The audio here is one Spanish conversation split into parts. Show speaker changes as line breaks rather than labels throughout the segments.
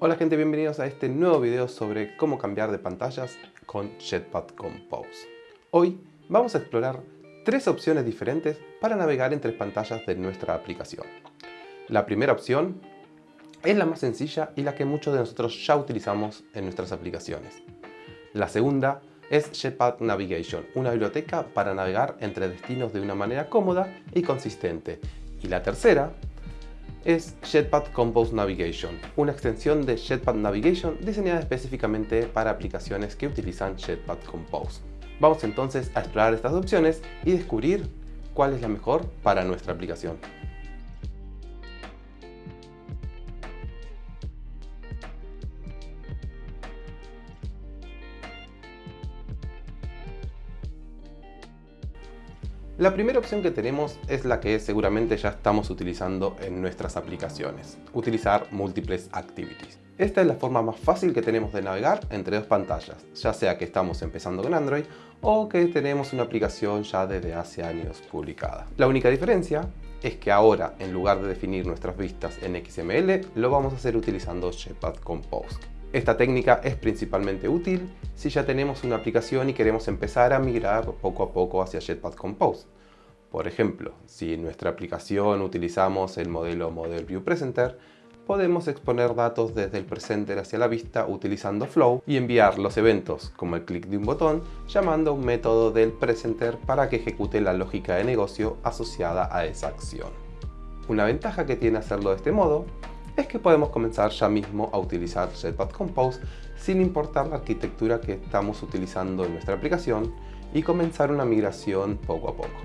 Hola gente, bienvenidos a este nuevo video sobre cómo cambiar de pantallas con Jetpack Compose. Hoy vamos a explorar tres opciones diferentes para navegar entre pantallas de nuestra aplicación. La primera opción es la más sencilla y la que muchos de nosotros ya utilizamos en nuestras aplicaciones. La segunda es Jetpack Navigation, una biblioteca para navegar entre destinos de una manera cómoda y consistente. Y la tercera es Jetpack Compose Navigation, una extensión de Jetpack Navigation diseñada específicamente para aplicaciones que utilizan Jetpack Compose. Vamos entonces a explorar estas opciones y descubrir cuál es la mejor para nuestra aplicación. La primera opción que tenemos es la que seguramente ya estamos utilizando en nuestras aplicaciones, utilizar múltiples activities. Esta es la forma más fácil que tenemos de navegar entre dos pantallas, ya sea que estamos empezando con Android o que tenemos una aplicación ya desde hace años publicada. La única diferencia es que ahora, en lugar de definir nuestras vistas en XML, lo vamos a hacer utilizando Jetpack Compose. Esta técnica es principalmente útil si ya tenemos una aplicación y queremos empezar a migrar poco a poco hacia Jetpack Compose. Por ejemplo, si en nuestra aplicación utilizamos el modelo Model View Presenter, podemos exponer datos desde el presenter hacia la vista utilizando Flow y enviar los eventos, como el clic de un botón, llamando un método del presenter para que ejecute la lógica de negocio asociada a esa acción. Una ventaja que tiene hacerlo de este modo es que podemos comenzar ya mismo a utilizar Jetpack Compose sin importar la arquitectura que estamos utilizando en nuestra aplicación y comenzar una migración poco a poco.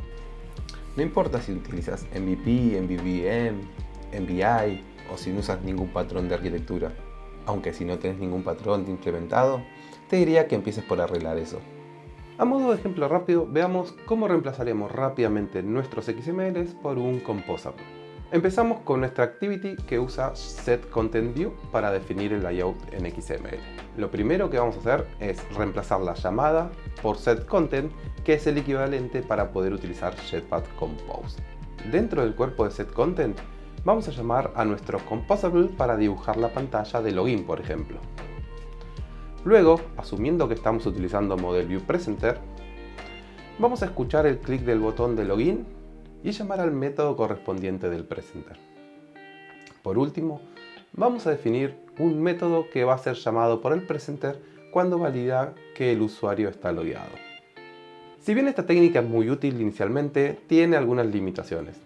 No importa si utilizas MVP, MVVM, MVI o si no usas ningún patrón de arquitectura. Aunque si no tienes ningún patrón implementado, te diría que empieces por arreglar eso. A modo de ejemplo rápido, veamos cómo reemplazaremos rápidamente nuestros XMLs por un Composable. Empezamos con nuestra activity que usa setContentView para definir el layout en XML. Lo primero que vamos a hacer es reemplazar la llamada por setContent, que es el equivalente para poder utilizar Jetpack Compose. Dentro del cuerpo de setContent, vamos a llamar a nuestro Composable para dibujar la pantalla de login, por ejemplo. Luego, asumiendo que estamos utilizando Model View Presenter, vamos a escuchar el clic del botón de login y llamar al método correspondiente del presenter. Por último, vamos a definir un método que va a ser llamado por el presenter cuando valida que el usuario está logueado. Si bien esta técnica es muy útil inicialmente, tiene algunas limitaciones.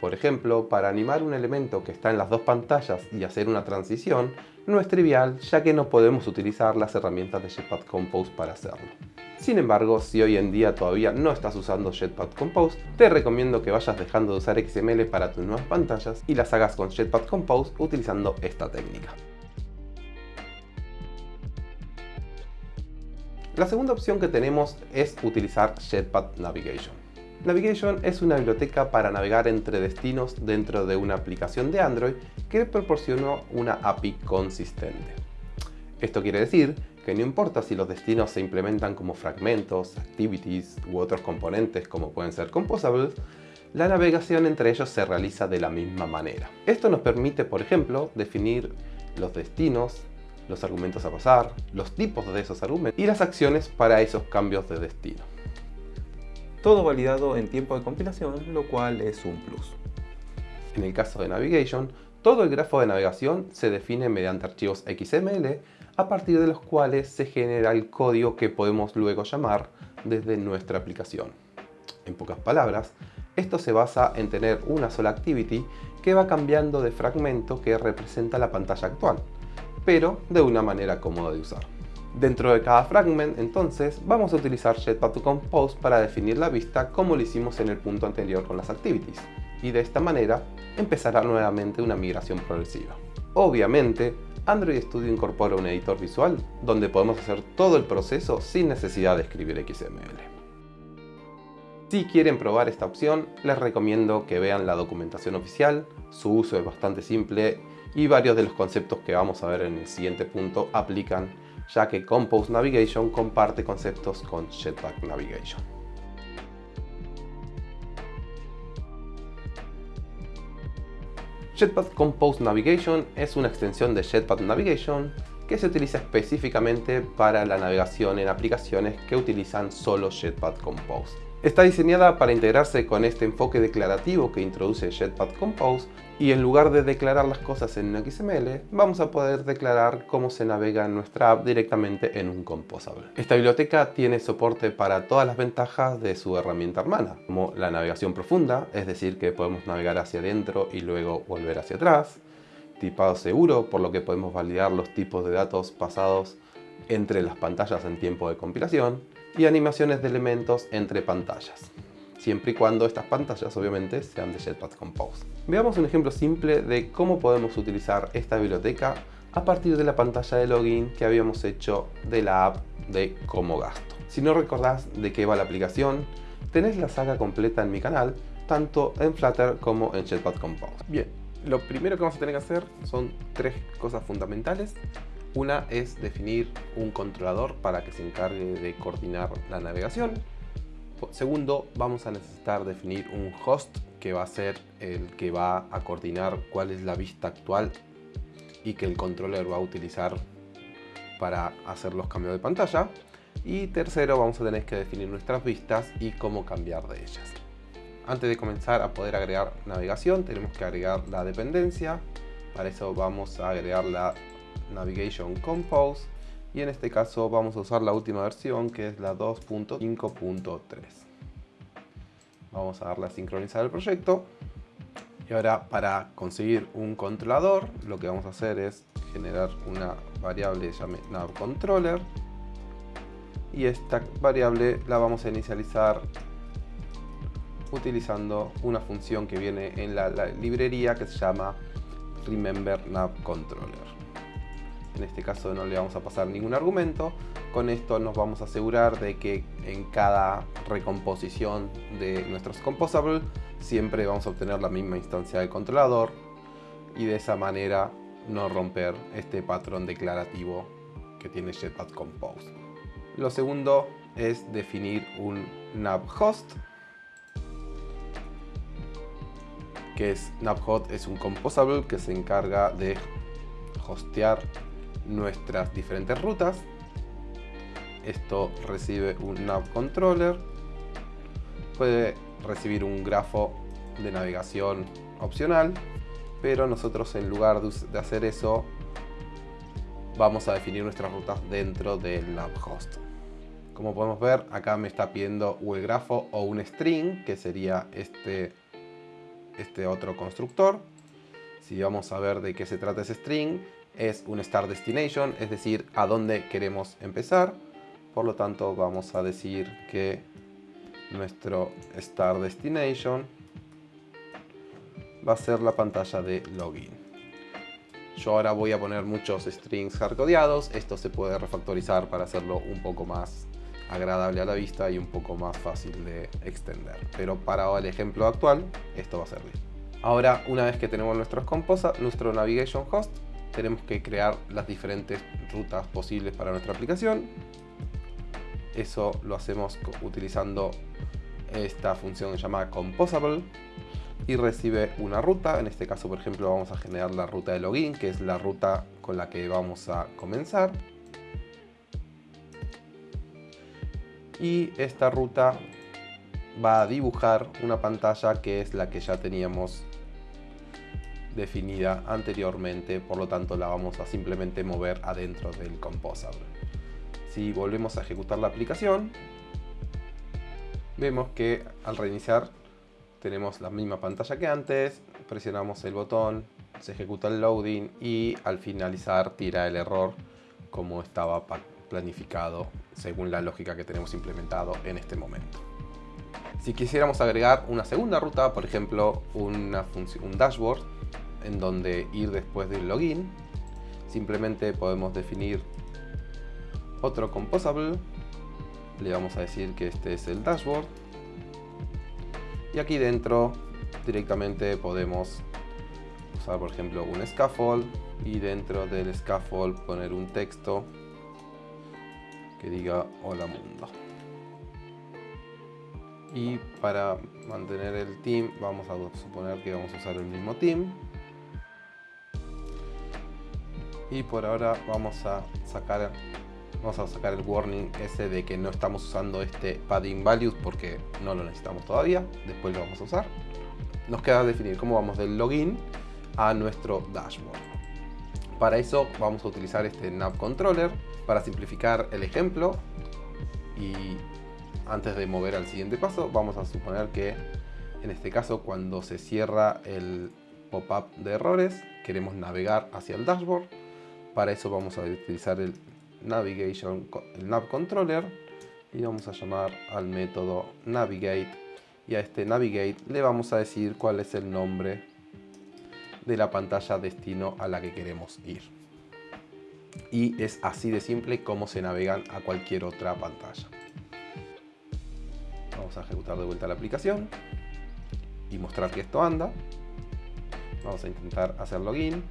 Por ejemplo, para animar un elemento que está en las dos pantallas y hacer una transición, no es trivial ya que no podemos utilizar las herramientas de Jetpack Compose para hacerlo. Sin embargo, si hoy en día todavía no estás usando Jetpack Compose, te recomiendo que vayas dejando de usar XML para tus nuevas pantallas y las hagas con Jetpack Compose utilizando esta técnica. La segunda opción que tenemos es utilizar Jetpack Navigation. Navigation es una biblioteca para navegar entre destinos dentro de una aplicación de Android que proporciona una API consistente. Esto quiere decir que no importa si los destinos se implementan como fragmentos, activities u otros componentes como pueden ser composables, la navegación entre ellos se realiza de la misma manera. Esto nos permite, por ejemplo, definir los destinos, los argumentos a pasar, los tipos de esos argumentos y las acciones para esos cambios de destino. Todo validado en tiempo de compilación, lo cual es un plus. En el caso de Navigation, todo el grafo de navegación se define mediante archivos XML a partir de los cuales se genera el código que podemos luego llamar desde nuestra aplicación. En pocas palabras, esto se basa en tener una sola activity que va cambiando de fragmento que representa la pantalla actual, pero de una manera cómoda de usar. Dentro de cada fragment, entonces, vamos a utilizar Jetpack Compose para definir la vista como lo hicimos en el punto anterior con las activities, y de esta manera empezará nuevamente una migración progresiva. Obviamente, Android Studio incorpora un editor visual donde podemos hacer todo el proceso sin necesidad de escribir XML. Si quieren probar esta opción, les recomiendo que vean la documentación oficial, su uso es bastante simple y varios de los conceptos que vamos a ver en el siguiente punto aplican ya que Compose Navigation comparte conceptos con Jetpack Navigation. Jetpack Compose Navigation es una extensión de Jetpack Navigation que se utiliza específicamente para la navegación en aplicaciones que utilizan solo Jetpack Compose. Está diseñada para integrarse con este enfoque declarativo que introduce Jetpack Compose y en lugar de declarar las cosas en un XML, vamos a poder declarar cómo se navega nuestra app directamente en un Composable. Esta biblioteca tiene soporte para todas las ventajas de su herramienta hermana, como la navegación profunda, es decir que podemos navegar hacia adentro y luego volver hacia atrás, tipado seguro, por lo que podemos validar los tipos de datos pasados entre las pantallas en tiempo de compilación, y animaciones de elementos entre pantallas siempre y cuando estas pantallas obviamente sean de Jetpack Compose. Veamos un ejemplo simple de cómo podemos utilizar esta biblioteca a partir de la pantalla de login que habíamos hecho de la app de Cómo Gasto. Si no recordás de qué va la aplicación, tenés la saga completa en mi canal, tanto en Flutter como en Jetpack Compose. Bien, lo primero que vamos a tener que hacer son tres cosas fundamentales. Una es definir un controlador para que se encargue de coordinar la navegación. Segundo, vamos a necesitar definir un host que va a ser el que va a coordinar cuál es la vista actual y que el controller va a utilizar para hacer los cambios de pantalla. Y tercero, vamos a tener que definir nuestras vistas y cómo cambiar de ellas. Antes de comenzar a poder agregar navegación, tenemos que agregar la dependencia. Para eso vamos a agregar la Navigation Compose y en este caso vamos a usar la última versión que es la 2.5.3 vamos a darle a sincronizar el proyecto. Y ahora para conseguir un controlador lo que vamos a hacer es generar una variable llamada navController y esta variable la vamos a inicializar utilizando una función que viene en la, la librería que se llama remember navController en este caso no le vamos a pasar ningún argumento. Con esto nos vamos a asegurar de que en cada recomposición de nuestros composables siempre vamos a obtener la misma instancia de controlador y de esa manera no romper este patrón declarativo que tiene Jetpack Compose. Lo segundo es definir un navhost que es navhost es un composable que se encarga de hostear nuestras diferentes rutas. Esto recibe un nav controller. Puede recibir un grafo de navegación opcional, pero nosotros en lugar de hacer eso vamos a definir nuestras rutas dentro del nav host. Como podemos ver, acá me está pidiendo el grafo o un string, que sería este, este otro constructor. Si vamos a ver de qué se trata ese string, es un start destination, es decir, a dónde queremos empezar. Por lo tanto, vamos a decir que nuestro start destination va a ser la pantalla de login. Yo ahora voy a poner muchos strings hardcodeados. Esto se puede refactorizar para hacerlo un poco más agradable a la vista y un poco más fácil de extender. Pero para el ejemplo actual, esto va a servir. Ahora, una vez que tenemos nuestros composa, nuestro navigation host, tenemos que crear las diferentes rutas posibles para nuestra aplicación. Eso lo hacemos utilizando esta función llamada composable y recibe una ruta. En este caso, por ejemplo, vamos a generar la ruta de login, que es la ruta con la que vamos a comenzar. Y esta ruta va a dibujar una pantalla que es la que ya teníamos definida anteriormente, por lo tanto la vamos a simplemente mover adentro del Composable. Si volvemos a ejecutar la aplicación, vemos que al reiniciar tenemos la misma pantalla que antes, presionamos el botón, se ejecuta el loading y al finalizar tira el error como estaba planificado según la lógica que tenemos implementado en este momento. Si quisiéramos agregar una segunda ruta, por ejemplo una un dashboard, en donde ir después del login. Simplemente podemos definir otro composable. Le vamos a decir que este es el dashboard. Y aquí dentro directamente podemos usar por ejemplo un scaffold y dentro del scaffold poner un texto que diga hola mundo y para mantener el team vamos a suponer que vamos a usar el mismo team y por ahora vamos a sacar vamos a sacar el warning ese de que no estamos usando este padding values porque no lo necesitamos todavía. Después lo vamos a usar. Nos queda definir cómo vamos del login a nuestro dashboard. Para eso vamos a utilizar este nav controller para simplificar el ejemplo. Y antes de mover al siguiente paso vamos a suponer que en este caso cuando se cierra el pop-up de errores queremos navegar hacia el dashboard para eso vamos a utilizar el navigation, el controller y vamos a llamar al método navigate y a este navigate le vamos a decir cuál es el nombre de la pantalla destino a la que queremos ir. Y es así de simple como se navegan a cualquier otra pantalla. Vamos a ejecutar de vuelta la aplicación y mostrar que esto anda. Vamos a intentar hacer login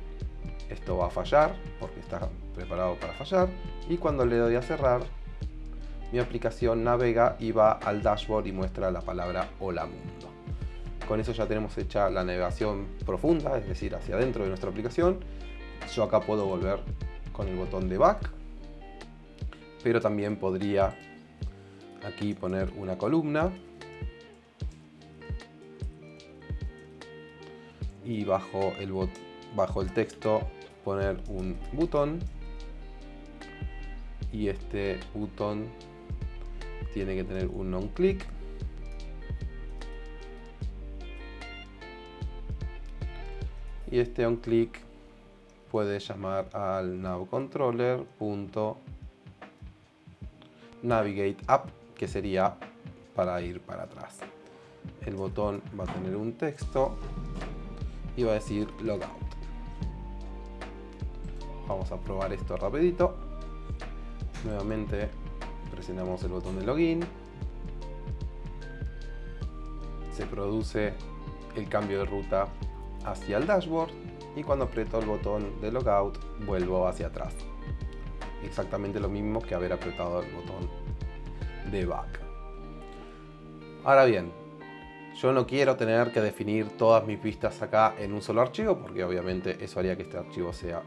esto va a fallar porque está preparado para fallar. Y cuando le doy a cerrar mi aplicación navega y va al dashboard y muestra la palabra hola mundo. Con eso ya tenemos hecha la navegación profunda es decir hacia adentro de nuestra aplicación. Yo acá puedo volver con el botón de back pero también podría aquí poner una columna. Y bajo el, bajo el texto poner un botón y este botón tiene que tener un on click. Y este on click puede llamar al nav controller navigate up que sería para ir para atrás. El botón va a tener un texto y va a decir logout Vamos a probar esto rapidito. Nuevamente presionamos el botón de login. Se produce el cambio de ruta hacia el dashboard y cuando aprieto el botón de logout vuelvo hacia atrás. Exactamente lo mismo que haber apretado el botón de back. Ahora bien, yo no quiero tener que definir todas mis vistas acá en un solo archivo porque obviamente eso haría que este archivo sea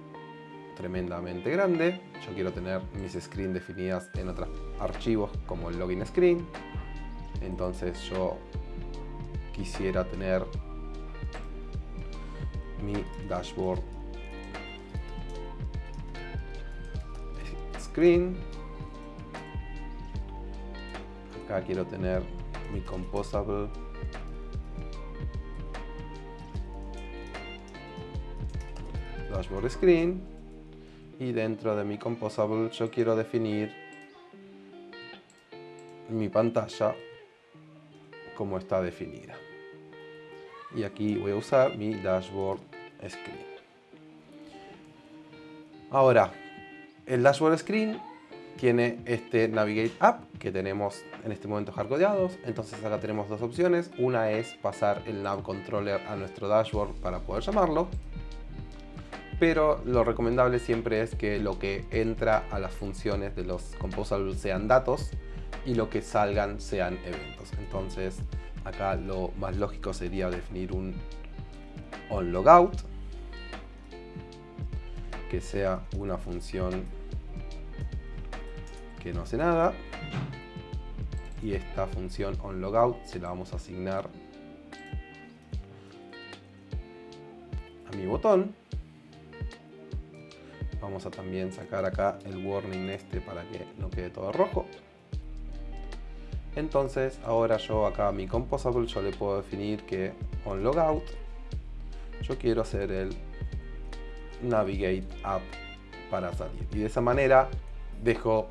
tremendamente grande. Yo quiero tener mis screens definidas en otros archivos como el login screen. Entonces yo quisiera tener mi dashboard screen. Acá quiero tener mi composable dashboard screen y dentro de mi composable yo quiero definir mi pantalla como está definida. Y aquí voy a usar mi dashboard screen. Ahora el dashboard screen tiene este navigate app que tenemos en este momento hardcodeados. Entonces acá tenemos dos opciones. Una es pasar el nav controller a nuestro dashboard para poder llamarlo pero lo recomendable siempre es que lo que entra a las funciones de los composables sean datos y lo que salgan sean eventos. Entonces acá lo más lógico sería definir un onLogout que sea una función que no hace nada y esta función onLogout se la vamos a asignar a mi botón Vamos a también sacar acá el warning este para que no quede todo rojo. Entonces ahora yo acá a mi composable yo le puedo definir que on logout yo quiero hacer el navigate up para salir. Y de esa manera dejo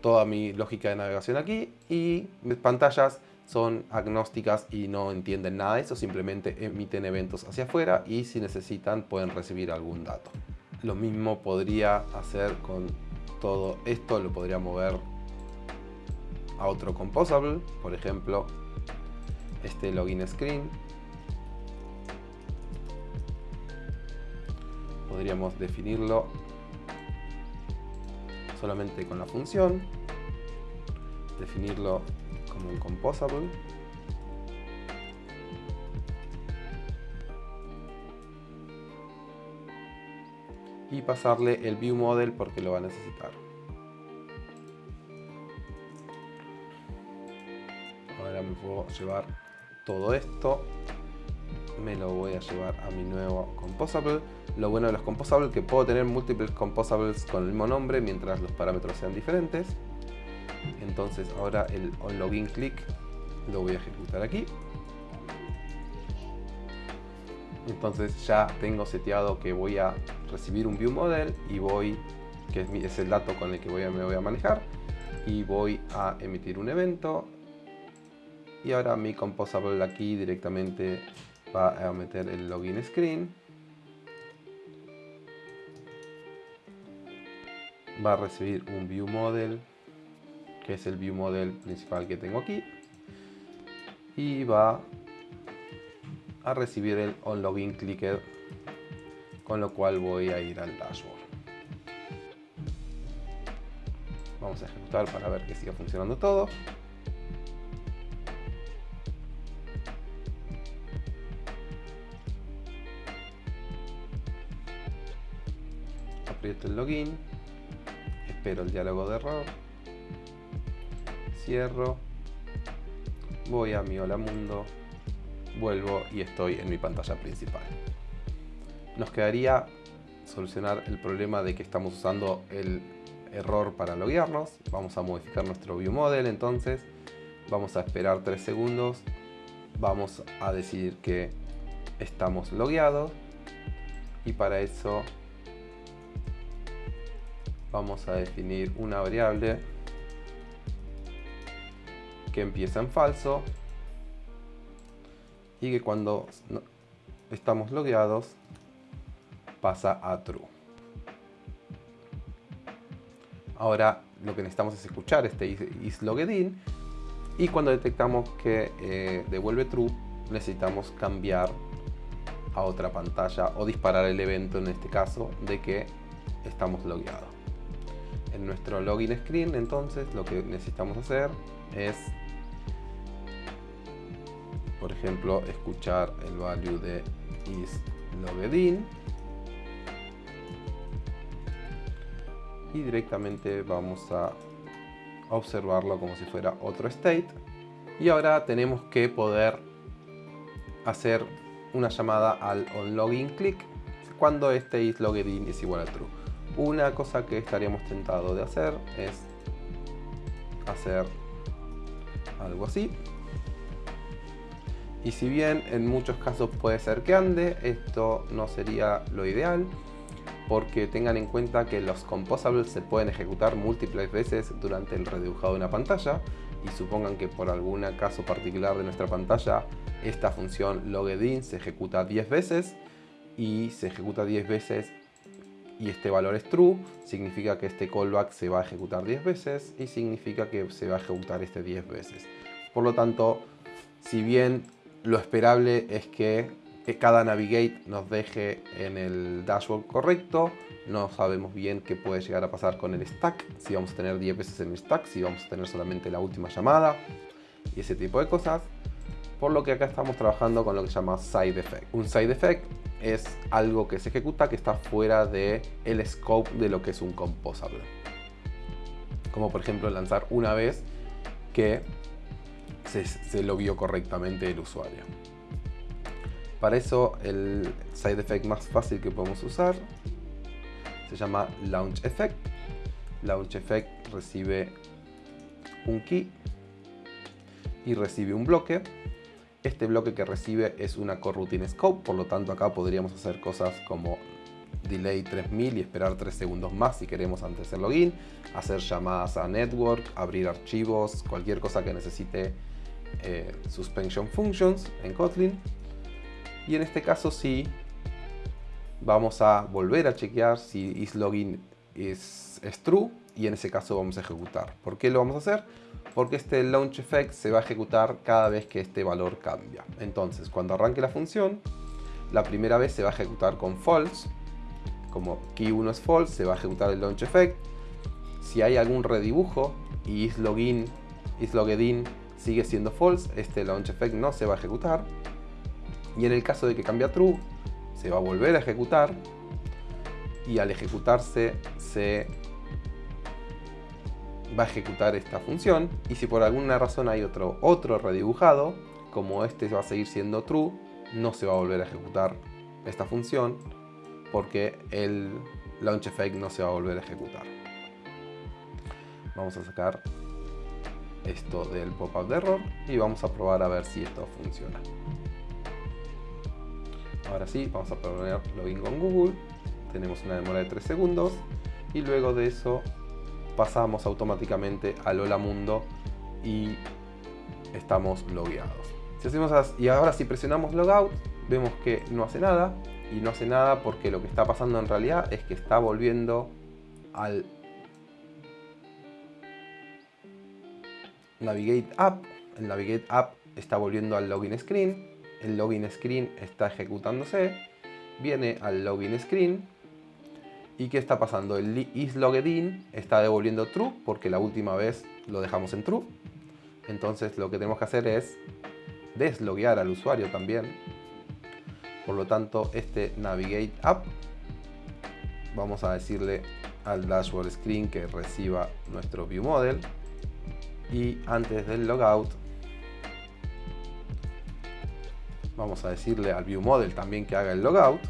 toda mi lógica de navegación aquí y mis pantallas son agnósticas y no entienden nada de eso, simplemente emiten eventos hacia afuera y si necesitan pueden recibir algún dato. Lo mismo podría hacer con todo esto, lo podría mover a otro composable, por ejemplo, este login screen. Podríamos definirlo solamente con la función, definirlo como un composable y pasarle el view model porque lo va a necesitar. Ahora me puedo llevar todo esto, me lo voy a llevar a mi nuevo composable. Lo bueno de los composables es que puedo tener múltiples composables con el mismo nombre mientras los parámetros sean diferentes. Entonces ahora el onLogin click lo voy a ejecutar aquí. Entonces ya tengo seteado que voy a recibir un view model y voy, que es, el dato con el que voy a, me voy a manejar, y voy a emitir un evento. Y ahora mi composable aquí directamente va a meter el login screen. Va a recibir un view model, que es el view model principal que tengo aquí. Y va a recibir el onLogin clicker con lo cual voy a ir al dashboard vamos a ejecutar para ver que siga funcionando todo aprieto el login espero el diálogo de error cierro voy a mi hola mundo vuelvo y estoy en mi pantalla principal. Nos quedaría solucionar el problema de que estamos usando el error para loguearnos. Vamos a modificar nuestro view model entonces. Vamos a esperar 3 segundos. Vamos a decir que estamos logueados. Y para eso vamos a definir una variable que empieza en falso y que cuando estamos logueados pasa a true. Ahora lo que necesitamos es escuchar este isLoggedIn y cuando detectamos que eh, devuelve true necesitamos cambiar a otra pantalla o disparar el evento en este caso de que estamos logueados. En nuestro login screen entonces lo que necesitamos hacer es por ejemplo, escuchar el value de isLoggedIn y directamente vamos a observarlo como si fuera otro state. Y ahora tenemos que poder hacer una llamada al onLogin click cuando este isLoggedIn es igual a true. Una cosa que estaríamos tentados de hacer es hacer algo así. Y si bien en muchos casos puede ser que ande, esto no sería lo ideal porque tengan en cuenta que los composables se pueden ejecutar múltiples veces durante el redibujado de una pantalla y supongan que por algún caso particular de nuestra pantalla esta función logedin se ejecuta 10 veces y se ejecuta 10 veces y este valor es true, significa que este callback se va a ejecutar 10 veces y significa que se va a ejecutar este 10 veces. Por lo tanto, si bien lo esperable es que cada navigate nos deje en el dashboard correcto. No sabemos bien qué puede llegar a pasar con el stack, si vamos a tener 10 veces en el stack, si vamos a tener solamente la última llamada y ese tipo de cosas. Por lo que acá estamos trabajando con lo que se llama side effect. Un side effect es algo que se ejecuta que está fuera del el scope de lo que es un composable. Como por ejemplo lanzar una vez que se, lo vio correctamente el usuario. Para eso el side effect más fácil que podemos usar se llama Launch Effect. Launch Effect recibe un key y recibe un bloque. Este bloque que recibe es una coroutine scope, por lo tanto acá podríamos hacer cosas como delay 3000 y esperar 3 segundos más si queremos antes del login, hacer llamadas a network, abrir archivos, cualquier cosa que necesite eh, suspension functions en Kotlin. Y en este caso sí vamos a volver a chequear si isLogin es, true y en ese caso vamos a ejecutar. ¿Por qué lo vamos a hacer? Porque este launch effect se va a ejecutar cada vez que este valor cambia. Entonces, cuando arranque la función, la primera vez se va a ejecutar con false. Como key1 es false, se va a ejecutar el launch effect. Si hay algún redibujo y isLogin, isLoggedIn sigue siendo false, este launch effect no se va a ejecutar. Y en el caso de que cambie a true, se va a volver a ejecutar. y al ejecutarse se va a ejecutar esta función y si por alguna razón hay otro, otro redibujado, como este va a seguir siendo true, no se va a volver a ejecutar esta función porque el launch effect no se va a volver a ejecutar. Vamos a sacar esto del pop-up de error y vamos a probar a ver si esto funciona. Ahora sí, vamos a poner login con Google. Tenemos una demora de 3 segundos y luego de eso pasamos automáticamente al Hola Mundo y estamos logueados. Si hacemos y ahora si presionamos Logout, vemos que no hace nada. Y no hace nada porque lo que está pasando en realidad es que está volviendo al Navigate App. El Navigate App está volviendo al login screen. El login screen está ejecutándose. Viene al login screen ¿Y qué está pasando? El isLoggedIn está devolviendo true porque la última vez lo dejamos en true. Entonces lo que tenemos que hacer es desloguear al usuario también. Por lo tanto, este Navigate App, vamos a decirle al dashboard screen que reciba nuestro view model. Y antes del logout, vamos a decirle al view model también que haga el logout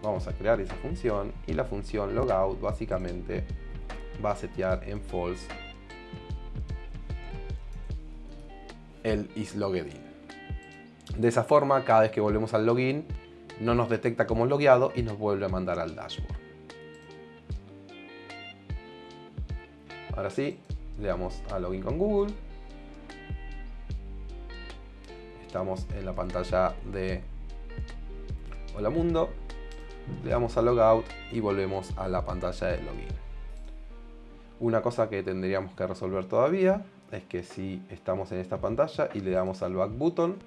vamos a crear esa función y la función logout básicamente va a setear en false el isLoggedIn. De esa forma, cada vez que volvemos al login, no nos detecta como logueado y nos vuelve a mandar al dashboard. Ahora sí, le damos a login con Google. Estamos en la pantalla de Hola Mundo le damos a logout y volvemos a la pantalla de login. Una cosa que tendríamos que resolver todavía es que si estamos en esta pantalla y le damos al back button,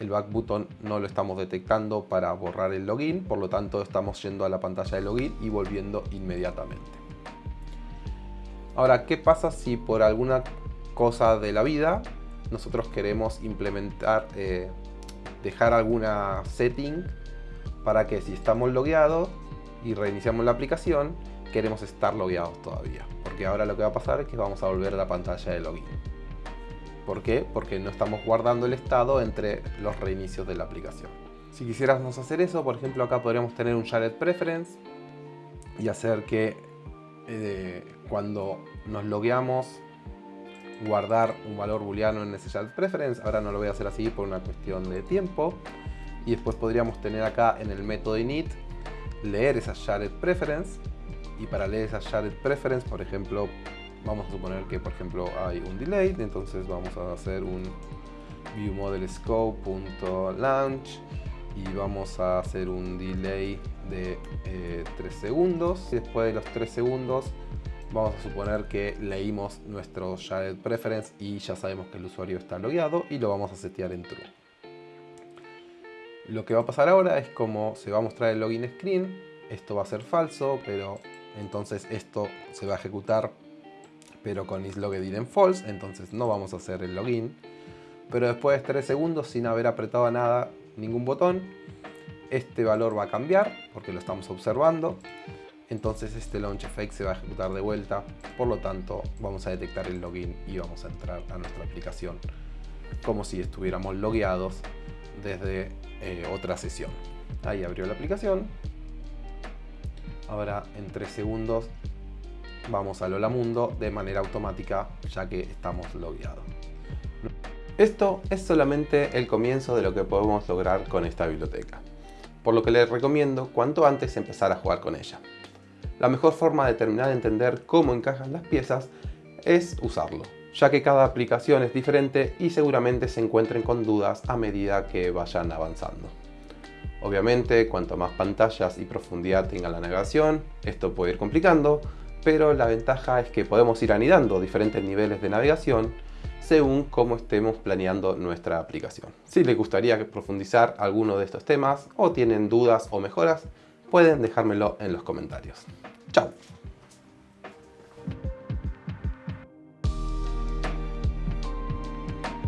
el back button no lo estamos detectando para borrar el login, por lo tanto estamos yendo a la pantalla de login y volviendo inmediatamente. Ahora, ¿qué pasa si por alguna cosa de la vida nosotros queremos implementar, eh, dejar alguna setting para que si estamos logueados y reiniciamos la aplicación, queremos estar logueados todavía. Porque ahora lo que va a pasar es que vamos a volver a la pantalla de login. ¿Por qué? Porque no estamos guardando el estado entre los reinicios de la aplicación. Si quisiéramos hacer eso, por ejemplo acá podríamos tener un shared preference y hacer que eh, cuando nos logueamos guardar un valor booleano en shared preference. Ahora no lo voy a hacer así por una cuestión de tiempo. Y después podríamos tener acá en el método init leer esa shared preference. Y para leer esa shared preference por ejemplo vamos a suponer que por ejemplo hay un delay. Entonces vamos a hacer un viewModelScope.launch y vamos a hacer un delay de 3 eh, segundos. Y después de los 3 segundos vamos a suponer que leímos nuestro shared preference y ya sabemos que el usuario está logueado y lo vamos a setear en true lo que va a pasar ahora es como se va a mostrar el login screen, esto va a ser falso, pero entonces esto se va a ejecutar pero con isLoggedIn en false, entonces no vamos a hacer el login. Pero después de 3 segundos sin haber apretado nada, ningún botón, este valor va a cambiar porque lo estamos observando. Entonces este launch effect se va a ejecutar de vuelta, por lo tanto vamos a detectar el login y vamos a entrar a nuestra aplicación como si estuviéramos logueados desde eh, otra sesión. Ahí abrió la aplicación. Ahora en 3 segundos vamos al Hola Mundo de manera automática ya que estamos logueados. Esto es solamente el comienzo de lo que podemos lograr con esta biblioteca, por lo que les recomiendo cuanto antes empezar a jugar con ella. La mejor forma de terminar de entender cómo encajan las piezas es usarlo ya que cada aplicación es diferente y seguramente se encuentren con dudas a medida que vayan avanzando. Obviamente, cuanto más pantallas y profundidad tenga la navegación, esto puede ir complicando, pero la ventaja es que podemos ir anidando diferentes niveles de navegación según cómo estemos planeando nuestra aplicación. Si les gustaría profundizar alguno de estos temas o tienen dudas o mejoras, pueden dejármelo en los comentarios. ¡Chao!